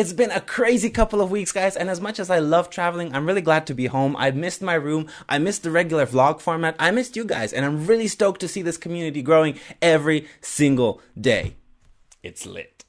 It's been a crazy couple of weeks, guys, and as much as I love traveling, I'm really glad to be home. I missed my room, I missed the regular vlog format, I missed you guys, and I'm really stoked to see this community growing every single day. It's lit.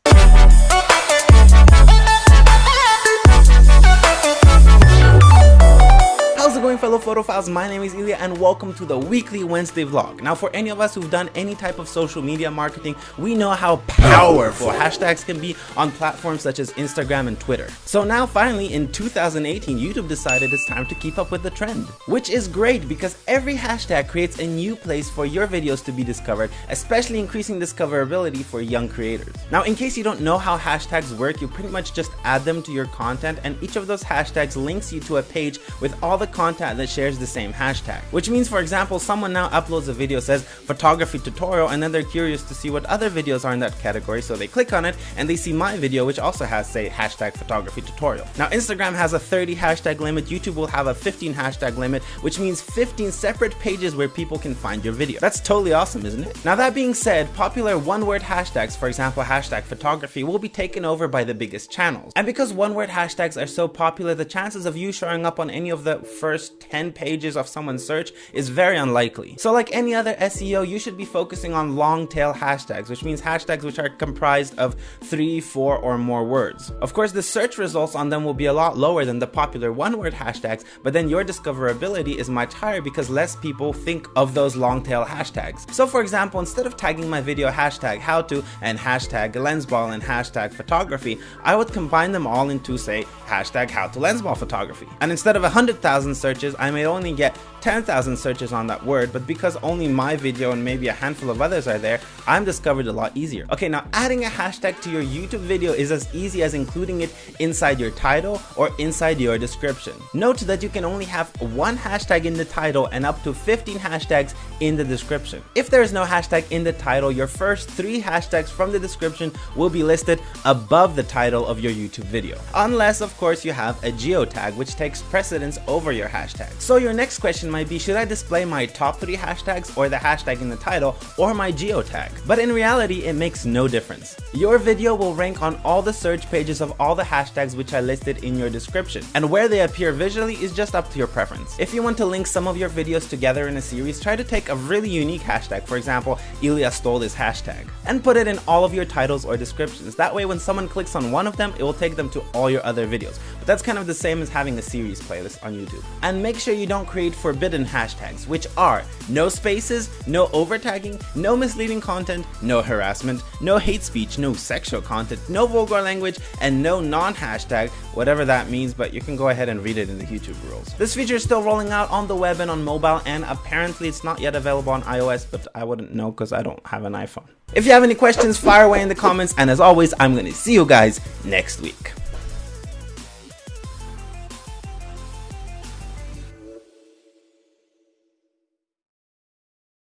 Fellow photophiles? My name is Ilya and welcome to the weekly Wednesday vlog. Now for any of us who've done any type of social media marketing, we know how powerful hashtags can be on platforms such as Instagram and Twitter. So now finally in 2018, YouTube decided it's time to keep up with the trend. Which is great because every hashtag creates a new place for your videos to be discovered, especially increasing discoverability for young creators. Now in case you don't know how hashtags work, you pretty much just add them to your content and each of those hashtags links you to a page with all the content that shares the same hashtag. Which means for example, someone now uploads a video says photography tutorial and then they're curious to see what other videos are in that category so they click on it and they see my video which also has say hashtag photography tutorial. Now Instagram has a 30 hashtag limit, YouTube will have a 15 hashtag limit which means 15 separate pages where people can find your video. That's totally awesome isn't it? Now that being said, popular one word hashtags for example hashtag photography will be taken over by the biggest channels. And because one word hashtags are so popular, the chances of you showing up on any of the first 10 pages of someone's search is very unlikely. So like any other SEO, you should be focusing on long tail hashtags, which means hashtags which are comprised of three, four, or more words. Of course, the search results on them will be a lot lower than the popular one word hashtags, but then your discoverability is much higher because less people think of those long tail hashtags. So for example, instead of tagging my video hashtag how to and hashtag lensball and hashtag photography, I would combine them all into say hashtag how to lensball photography. And instead of 100,000 searches, I may only get 10,000 searches on that word, but because only my video and maybe a handful of others are there, I'm discovered a lot easier. Okay, now adding a hashtag to your YouTube video is as easy as including it inside your title or inside your description. Note that you can only have one hashtag in the title and up to 15 hashtags in the description. If there is no hashtag in the title, your first three hashtags from the description will be listed above the title of your YouTube video. Unless, of course, you have a geotag, which takes precedence over your hashtag. So your next question might be, should I display my top 3 hashtags or the hashtag in the title or my geotag? But in reality, it makes no difference. Your video will rank on all the search pages of all the hashtags which I listed in your description, and where they appear visually is just up to your preference. If you want to link some of your videos together in a series, try to take a really unique hashtag, for example, Ilya stole this hashtag, and put it in all of your titles or descriptions. That way when someone clicks on one of them, it will take them to all your other videos. But that's kind of the same as having a series playlist on YouTube. And make sure you don't create forbidden hashtags, which are no spaces, no overtagging, no misleading content, no harassment, no hate speech, no sexual content, no vulgar language, and no non-hashtag, whatever that means, but you can go ahead and read it in the YouTube rules. This feature is still rolling out on the web and on mobile, and apparently it's not yet available on iOS, but I wouldn't know because I don't have an iPhone. If you have any questions, fire away in the comments, and as always, I'm gonna see you guys next week.